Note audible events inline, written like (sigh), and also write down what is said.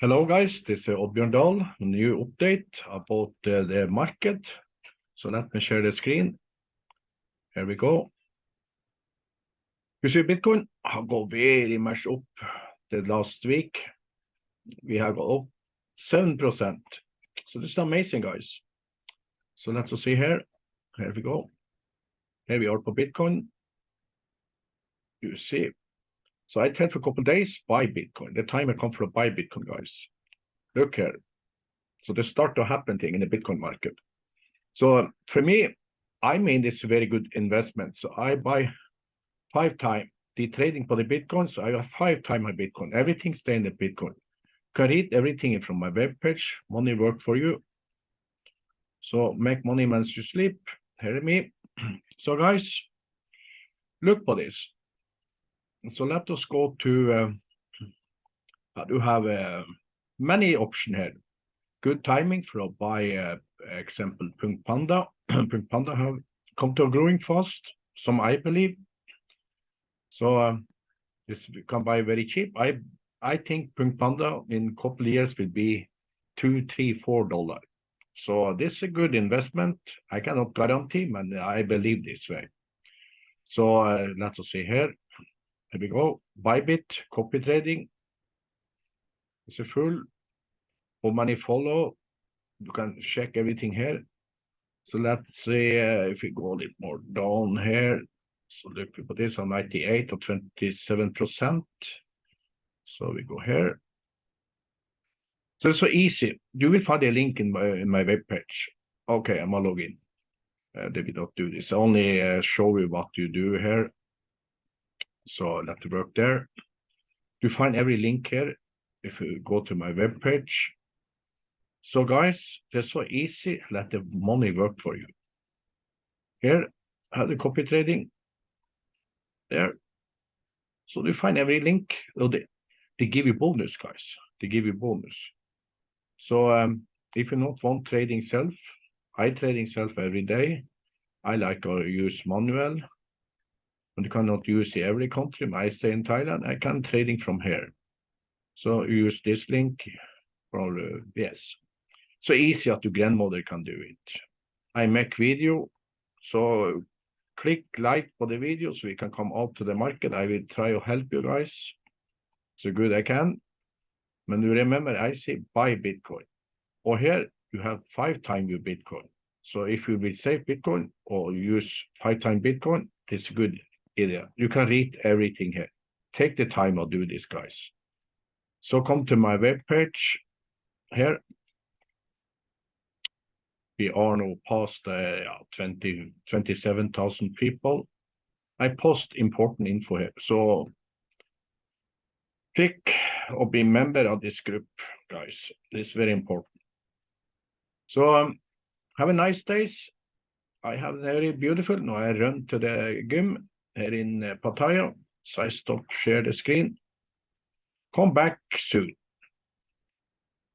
Hello, guys. This is Oddbjørn Dahl. New update about uh, the market. So let me share the screen. Here we go. You see Bitcoin have gone very much up the last week. We have got up 7%. So this is amazing, guys. So let's see here. Here we go. Here we are for Bitcoin. You see so I trade for a couple days, buy Bitcoin. The time I come for a buy Bitcoin, guys. Look here. So they start to happen thing in the Bitcoin market. So um, for me, I mean this very good investment. So I buy five times the trading for the Bitcoin. So I got five times my Bitcoin. Everything stay in the Bitcoin. Can read everything from my web page. Money work for you. So make money once you sleep. Hear me. (clears throat) So guys, look for this. So let us go to, uh, do have uh, many options here. Good timing for buy, uh, example, Punk Panda. (clears throat) Punk Panda have come to growing fast, some I believe. So um, this can buy very cheap. I I think Punk Panda in couple years will be two, three, four dollar. So this is a good investment. I cannot guarantee, but I believe this way. So uh, let's see here. Here we go. Bybit, copy trading. It's a full. How many follow? You can check everything here. So let's see uh, if we go a little more down here. So look at this on 98 or 27%. So we go here. So it's so easy. You will find a link in my in my web page. Okay, I'm gonna log in. Uh, they will not do this. Only uh, show you what you do here. So let it work there. You find every link here if you go to my web page. So guys, it's so easy. Let the money work for you. Here, have the copy trading. There. So you find every link. Oh, they, they give you bonus, guys. They give you bonus. So um, if you not want trading self, I trading self every day. I like to use manual and you cannot use in every country. I stay in Thailand. I can trading from here. So use this link for uh, yes. So easy that your grandmother can do it. I make video. So click like for the video so we can come out to the market. I will try to help you guys so good I can. But you remember, I say buy Bitcoin. Or here you have five times your Bitcoin. So if you will save Bitcoin or use five times Bitcoin, it's good area. You can read everything here. Take the time to do this, guys. So come to my web page here. We are now past uh, 20, 27,000 people. I post important info here. So click or be member of this group, guys. This is very important. So um, have a nice days. I have very beautiful. Now I run to the gym here in på Pattaya. Så jeg stop share the screen. Come back soon.